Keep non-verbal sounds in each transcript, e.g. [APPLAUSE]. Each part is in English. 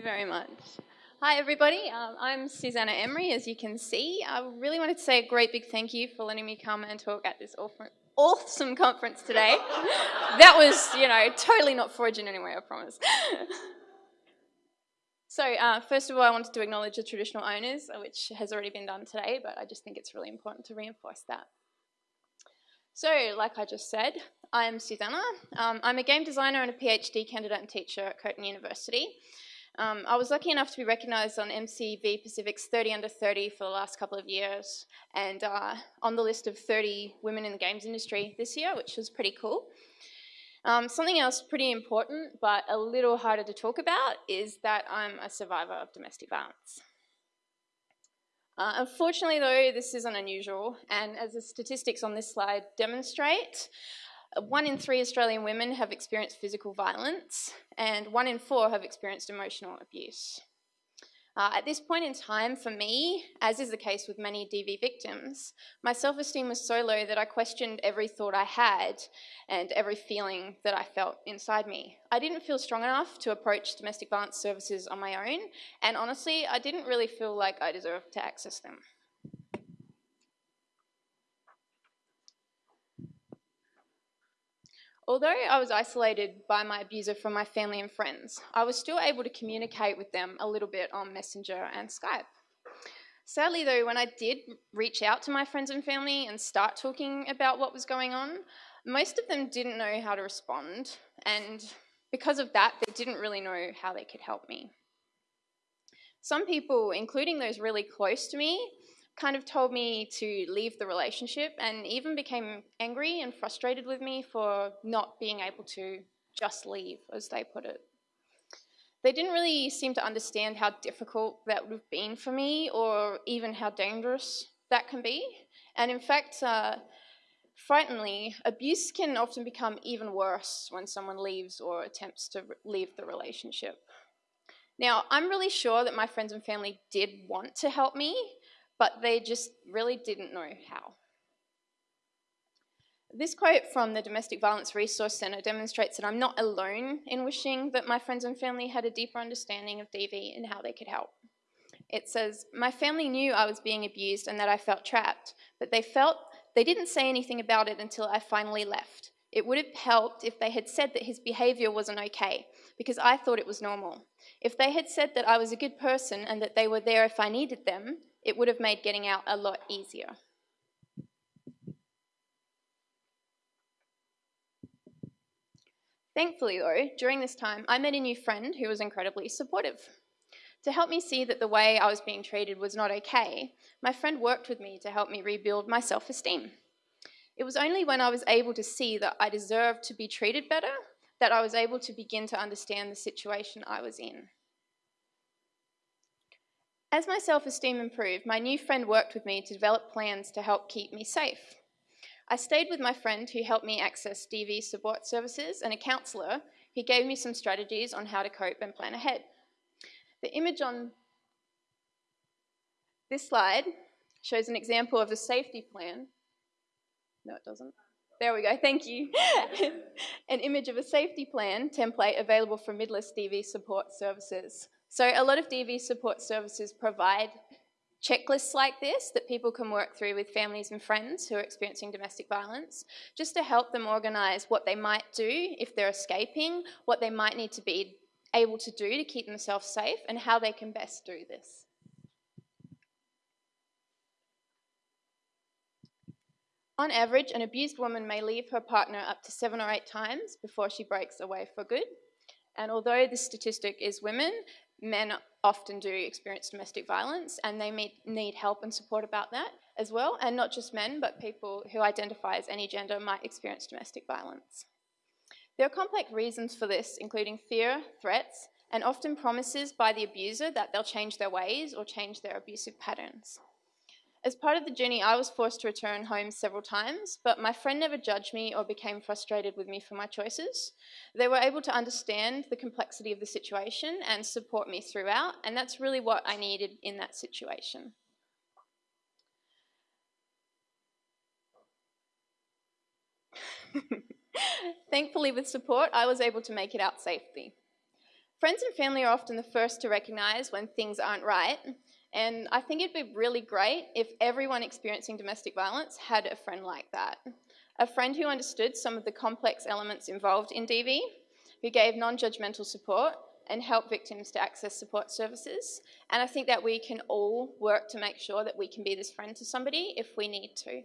you very much. Hi, everybody. Um, I'm Susanna Emery, as you can see. I really wanted to say a great big thank you for letting me come and talk at this awesome conference today. [LAUGHS] that was, you know, totally not foraging anyway, I promise. [LAUGHS] so, uh, first of all, I wanted to acknowledge the traditional owners, which has already been done today, but I just think it's really important to reinforce that. So, like I just said, I'm Susanna. Um, I'm a game designer and a PhD candidate and teacher at Curtin University. Um, I was lucky enough to be recognised on MCV Pacific's 30 under 30 for the last couple of years and uh, on the list of 30 women in the games industry this year, which was pretty cool. Um, something else pretty important but a little harder to talk about is that I'm a survivor of domestic violence. Uh, unfortunately though, this isn't unusual and as the statistics on this slide demonstrate, one in three Australian women have experienced physical violence, and one in four have experienced emotional abuse. Uh, at this point in time, for me, as is the case with many DV victims, my self esteem was so low that I questioned every thought I had and every feeling that I felt inside me. I didn't feel strong enough to approach domestic violence services on my own, and honestly, I didn't really feel like I deserved to access them. Although I was isolated by my abuser from my family and friends, I was still able to communicate with them a little bit on Messenger and Skype. Sadly, though, when I did reach out to my friends and family and start talking about what was going on, most of them didn't know how to respond, and because of that, they didn't really know how they could help me. Some people, including those really close to me, kind of told me to leave the relationship and even became angry and frustrated with me for not being able to just leave, as they put it. They didn't really seem to understand how difficult that would have been for me or even how dangerous that can be. And in fact, uh, frighteningly, abuse can often become even worse when someone leaves or attempts to leave the relationship. Now, I'm really sure that my friends and family did want to help me, but they just really didn't know how. This quote from the Domestic Violence Resource Centre demonstrates that I'm not alone in wishing that my friends and family had a deeper understanding of DV and how they could help. It says, My family knew I was being abused and that I felt trapped, but they felt they didn't say anything about it until I finally left. It would have helped if they had said that his behaviour wasn't okay, because I thought it was normal. If they had said that I was a good person and that they were there if I needed them, it would have made getting out a lot easier. Thankfully, though, during this time, I met a new friend who was incredibly supportive. To help me see that the way I was being treated was not okay, my friend worked with me to help me rebuild my self esteem. It was only when I was able to see that I deserved to be treated better that I was able to begin to understand the situation I was in. As my self esteem improved, my new friend worked with me to develop plans to help keep me safe. I stayed with my friend who helped me access DV support services and a counsellor who gave me some strategies on how to cope and plan ahead. The image on this slide shows an example of a safety plan. No, it doesn't. There we go, thank you. [LAUGHS] an image of a safety plan template available from Midlist DV support services. So a lot of DV support services provide checklists like this that people can work through with families and friends who are experiencing domestic violence, just to help them organise what they might do if they're escaping, what they might need to be able to do to keep themselves safe, and how they can best do this. On average, an abused woman may leave her partner up to seven or eight times before she breaks away for good. And although this statistic is women, men often do experience domestic violence and they need help and support about that as well. And not just men, but people who identify as any gender might experience domestic violence. There are complex reasons for this, including fear, threats, and often promises by the abuser that they'll change their ways or change their abusive patterns. As part of the journey, I was forced to return home several times, but my friend never judged me or became frustrated with me for my choices. They were able to understand the complexity of the situation and support me throughout, and that's really what I needed in that situation. [LAUGHS] Thankfully, with support, I was able to make it out safely. Friends and family are often the first to recognise when things aren't right, and I think it'd be really great if everyone experiencing domestic violence had a friend like that. A friend who understood some of the complex elements involved in DV, who gave non judgmental support and helped victims to access support services. And I think that we can all work to make sure that we can be this friend to somebody if we need to.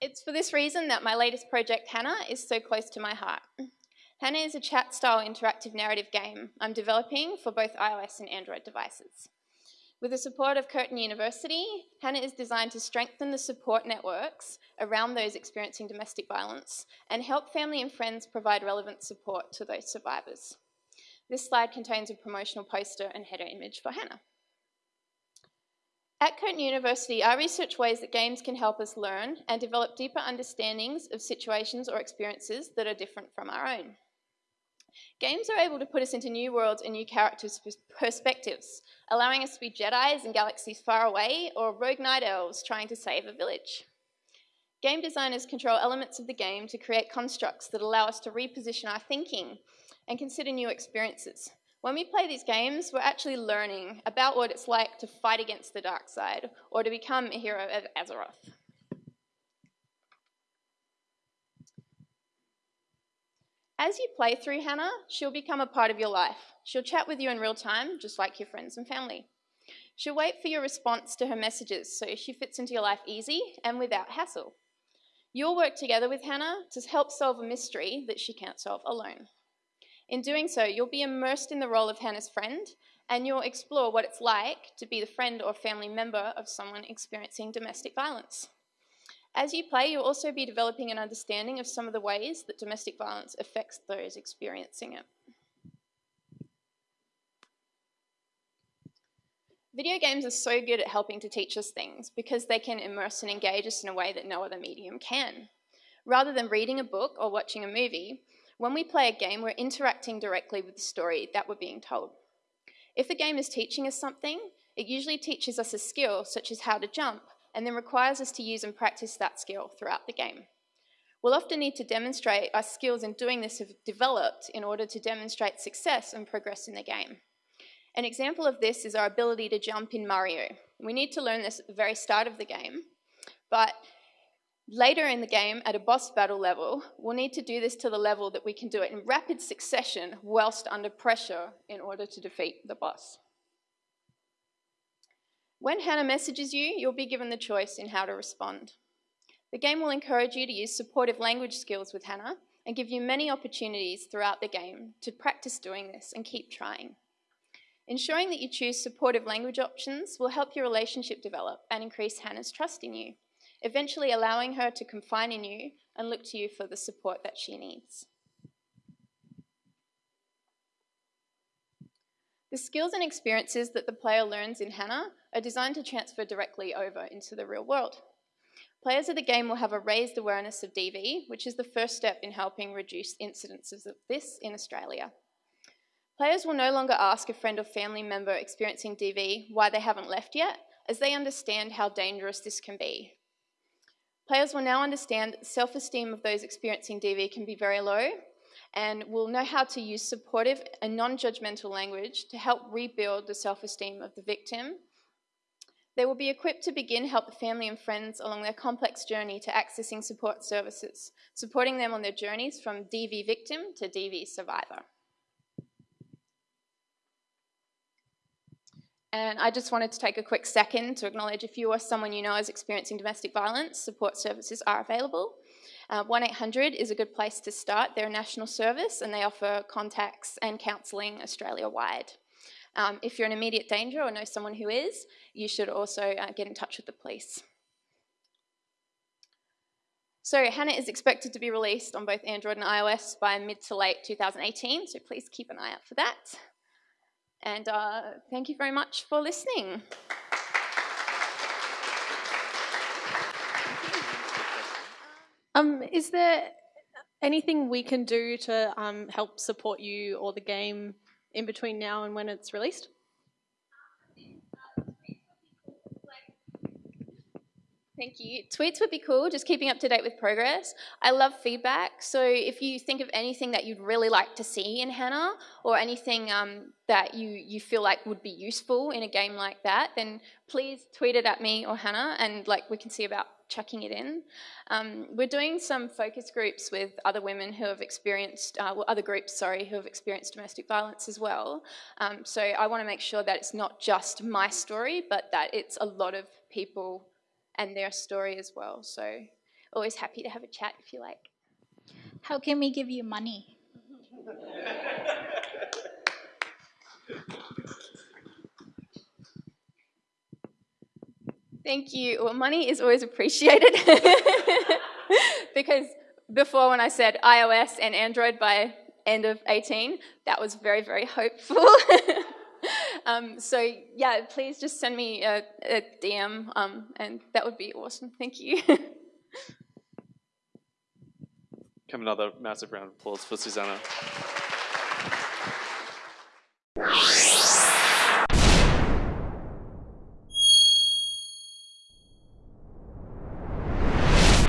It's for this reason that my latest project, Hannah, is so close to my heart. Hannah is a chat-style interactive narrative game I'm developing for both iOS and Android devices. With the support of Curtin University, Hannah is designed to strengthen the support networks around those experiencing domestic violence and help family and friends provide relevant support to those survivors. This slide contains a promotional poster and header image for Hannah. At Curtin University, I research ways that games can help us learn and develop deeper understandings of situations or experiences that are different from our own. Games are able to put us into new worlds and new characters' perspectives, allowing us to be Jedi's in galaxies far away or rogue night elves trying to save a village. Game designers control elements of the game to create constructs that allow us to reposition our thinking and consider new experiences, when we play these games, we're actually learning about what it's like to fight against the dark side or to become a hero of Azeroth. As you play through Hannah, she'll become a part of your life. She'll chat with you in real time, just like your friends and family. She'll wait for your response to her messages so she fits into your life easy and without hassle. You'll work together with Hannah to help solve a mystery that she can't solve alone. In doing so, you'll be immersed in the role of Hannah's friend and you'll explore what it's like to be the friend or family member of someone experiencing domestic violence. As you play, you'll also be developing an understanding of some of the ways that domestic violence affects those experiencing it. Video games are so good at helping to teach us things because they can immerse and engage us in a way that no other medium can. Rather than reading a book or watching a movie, when we play a game, we're interacting directly with the story that we're being told. If the game is teaching us something, it usually teaches us a skill, such as how to jump, and then requires us to use and practice that skill throughout the game. We'll often need to demonstrate our skills in doing this have developed in order to demonstrate success and progress in the game. An example of this is our ability to jump in Mario. We need to learn this at the very start of the game, but Later in the game, at a boss battle level, we'll need to do this to the level that we can do it in rapid succession whilst under pressure in order to defeat the boss. When Hannah messages you, you'll be given the choice in how to respond. The game will encourage you to use supportive language skills with Hannah and give you many opportunities throughout the game to practice doing this and keep trying. Ensuring that you choose supportive language options will help your relationship develop and increase Hannah's trust in you eventually allowing her to confide in you and look to you for the support that she needs. The skills and experiences that the player learns in Hannah are designed to transfer directly over into the real world. Players of the game will have a raised awareness of DV, which is the first step in helping reduce incidences of this in Australia. Players will no longer ask a friend or family member experiencing DV why they haven't left yet, as they understand how dangerous this can be, Players will now understand that the self-esteem of those experiencing DV can be very low and will know how to use supportive and non-judgmental language to help rebuild the self-esteem of the victim. They will be equipped to begin help the family and friends along their complex journey to accessing support services, supporting them on their journeys from DV victim to DV survivor. And I just wanted to take a quick second to acknowledge if you or someone you know is experiencing domestic violence, support services are available. 1-800 uh, is a good place to start. They're a national service and they offer contacts and counselling Australia-wide. Um, if you're in immediate danger or know someone who is, you should also uh, get in touch with the police. So Hannah is expected to be released on both Android and iOS by mid to late 2018, so please keep an eye out for that. And uh, thank you very much for listening. Um, is there anything we can do to um, help support you or the game in between now and when it's released? Thank you. Tweets would be cool, just keeping up to date with progress. I love feedback, so if you think of anything that you'd really like to see in Hannah, or anything um, that you, you feel like would be useful in a game like that, then please tweet it at me or Hannah, and like we can see about chucking it in. Um, we're doing some focus groups with other women who have experienced, uh, well, other groups, sorry, who have experienced domestic violence as well. Um, so I want to make sure that it's not just my story, but that it's a lot of people and their story as well. So always happy to have a chat if you like. How can we give you money? Thank you. Well, money is always appreciated [LAUGHS] because before when I said iOS and Android by end of 18, that was very, very hopeful. [LAUGHS] Um, so yeah, please just send me a, a DM, um, and that would be awesome. Thank you. [LAUGHS] Come another massive round of applause for Susanna.